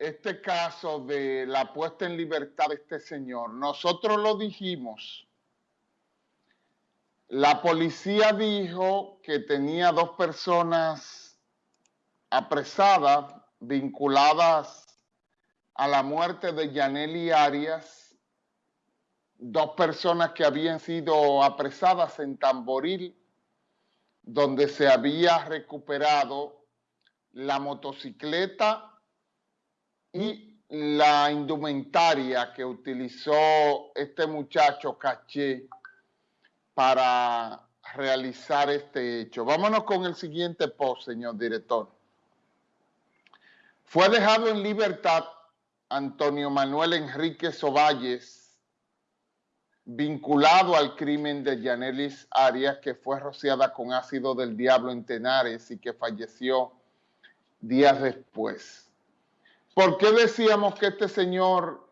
este caso de la puesta en libertad de este señor, nosotros lo dijimos. La policía dijo que tenía dos personas apresadas, vinculadas a la muerte de Yaneli Arias, dos personas que habían sido apresadas en Tamboril, donde se había recuperado la motocicleta y la indumentaria que utilizó este muchacho Caché para realizar este hecho. Vámonos con el siguiente post, señor director. Fue dejado en libertad Antonio Manuel Enrique Ovalles, vinculado al crimen de Yanelis Arias, que fue rociada con ácido del diablo en Tenares y que falleció días después. ¿Por qué decíamos que este señor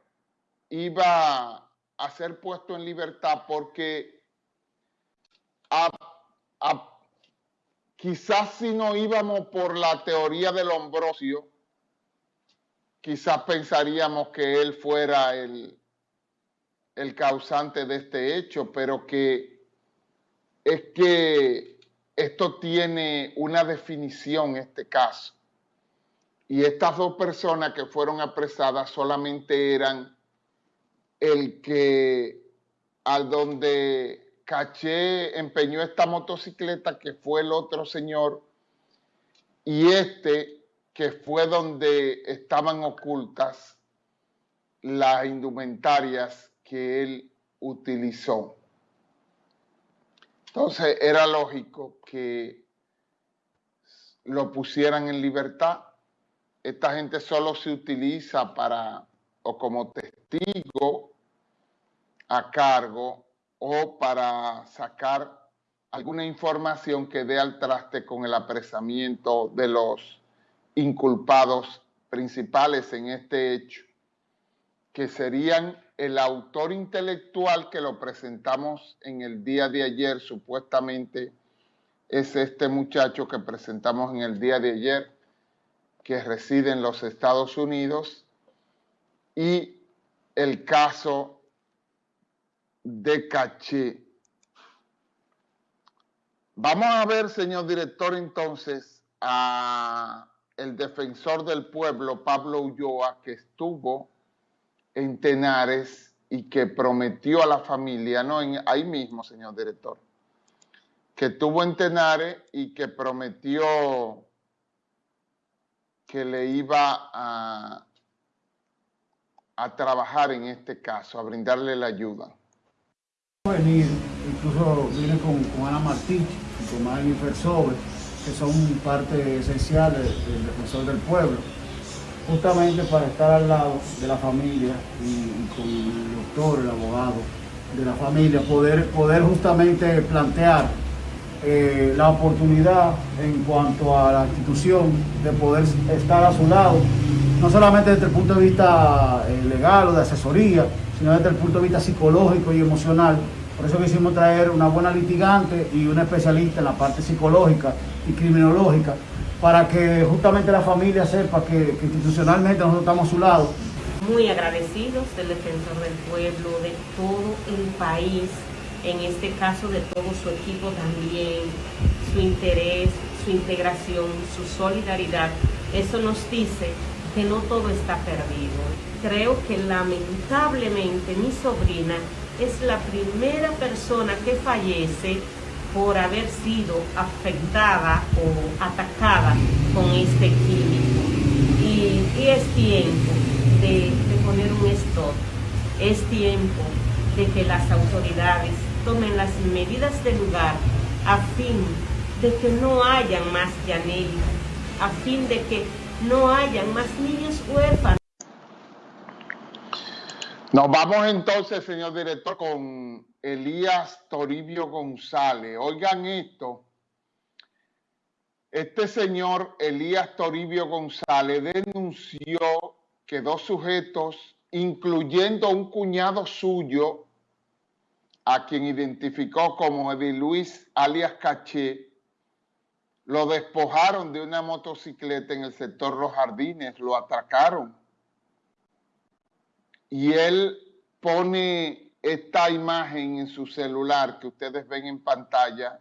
iba a ser puesto en libertad? Porque quizás si no íbamos por la teoría del Hombrosio, quizás pensaríamos que él fuera el, el causante de este hecho, pero que es que esto tiene una definición, este caso. Y estas dos personas que fueron apresadas solamente eran el que al donde Caché empeñó esta motocicleta, que fue el otro señor, y este que fue donde estaban ocultas las indumentarias que él utilizó. Entonces era lógico que lo pusieran en libertad esta gente solo se utiliza para o como testigo a cargo o para sacar alguna información que dé al traste con el apresamiento de los inculpados principales en este hecho, que serían el autor intelectual que lo presentamos en el día de ayer, supuestamente es este muchacho que presentamos en el día de ayer, que reside en los Estados Unidos y el caso de Caché. Vamos a ver, señor director, entonces, a el defensor del pueblo, Pablo Ulloa, que estuvo en Tenares y que prometió a la familia, no, ahí mismo, señor director, que estuvo en Tenares y que prometió que le iba a, a trabajar en este caso, a brindarle la ayuda. Venir, incluso viene con, Ana Martí y con Magni Fersobe, que son parte esencial del defensor del pueblo, justamente para estar al lado de la familia y, con el doctor, el abogado de la familia, poder, poder justamente plantear eh, la oportunidad en cuanto a la institución de poder estar a su lado, no solamente desde el punto de vista eh, legal o de asesoría, sino desde el punto de vista psicológico y emocional. Por eso quisimos traer una buena litigante y una especialista en la parte psicológica y criminológica, para que justamente la familia sepa que, que institucionalmente nosotros estamos a su lado. Muy agradecidos del defensor del pueblo, de todo el país, en este caso de todo su equipo también, su interés, su integración, su solidaridad. Eso nos dice que no todo está perdido. Creo que lamentablemente mi sobrina es la primera persona que fallece por haber sido afectada o atacada con este químico. Y, es tiempo de, poner un stop, es tiempo de que las autoridades tomen las medidas de lugar a fin de que no hayan más Yaneli, a fin de que no hayan más niños huérfanos. Nos vamos entonces, señor director, con Elías Toribio González. Oigan esto. Este señor Elías Toribio González denunció que dos sujetos, incluyendo un cuñado suyo, a quien identificó como Eddie Luis alias Caché, lo despojaron de una motocicleta en el sector Los Jardines, lo atracaron y él pone esta imagen en su celular que ustedes ven en pantalla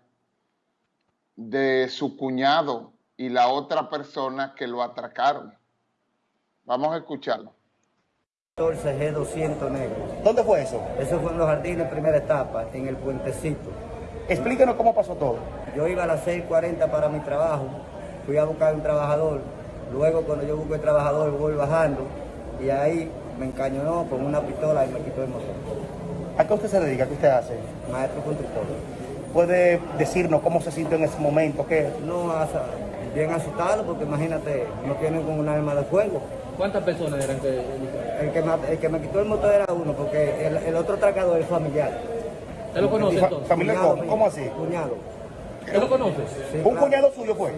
de su cuñado y la otra persona que lo atracaron. Vamos a escucharlo. 14 G200 negro. ¿Dónde fue eso? Eso fue en los jardines, primera etapa, en el puentecito. Explíquenos cómo pasó todo. Yo iba a las 6.40 para mi trabajo, fui a buscar un trabajador, luego cuando yo busco el trabajador voy bajando y ahí me encañonó con una pistola y me quitó el motor. ¿A qué usted se dedica? ¿Qué usted hace? Maestro constructor. ¿Puede decirnos cómo se sintió en ese momento? ¿Qué? No, bien asustado porque imagínate, no tienen con un arma de fuego. ¿Cuántas personas eran que El que, me, el que me quitó el motor era uno porque el, el otro atracador es familiar. ¿Usted lo conoce entonces? familiar, Cuñado ¿cómo? ¿Cómo así? Cuñado. ¿Usted lo conoce? Sí, ¿Un claro. cuñado suyo fue?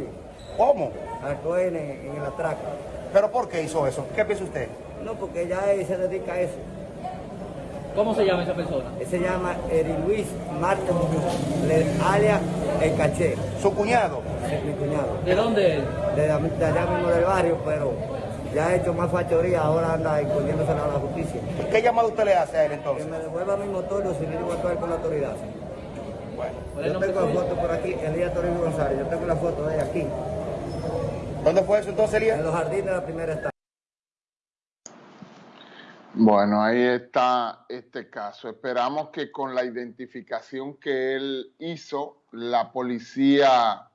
¿Cómo? Actuó en, en el atraco. ¿Pero por qué hizo eso? ¿Qué piensa usted? No, porque ya él se dedica a eso. ¿Cómo se llama esa persona? Él se llama Eri Luis Marte Muñoz, le- alias El Caché, ¿Su cuñado? es mi cuñado. ¿De dónde es? De, de allá mismo del barrio, pero ya ha hecho más fachoría, ahora anda escondiéndose a la justicia. ¿Qué llamado usted le hace a él Que entonces? me devuelva mi motor o si voy a actuar con la autoridad. Bueno, ¿Cuál es el Yo tengo la suyo? foto por aquí, Elías Toribio González, yo tengo la foto de aquí, ¿dónde fue eso entonces, en Elías? los jardines de la primera etapa. Bueno, ahí está este caso. Esperamos que con la identificación que él hizo, la policía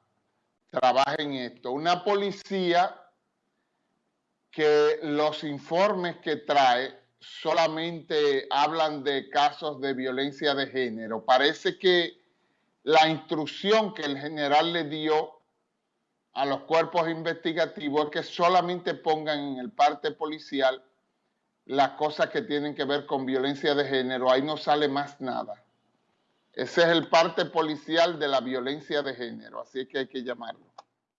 trabaje en esto. Una policía que los informes que trae solamente hablan de casos de violencia de género. Parece que la instrucción que el general le dio a los cuerpos investigativos es que solamente pongan en el parte policial las cosas que tienen que ver con violencia de género, ahí no sale más nada. Ese es el parte policial de la violencia de género, así que hay que llamarlo.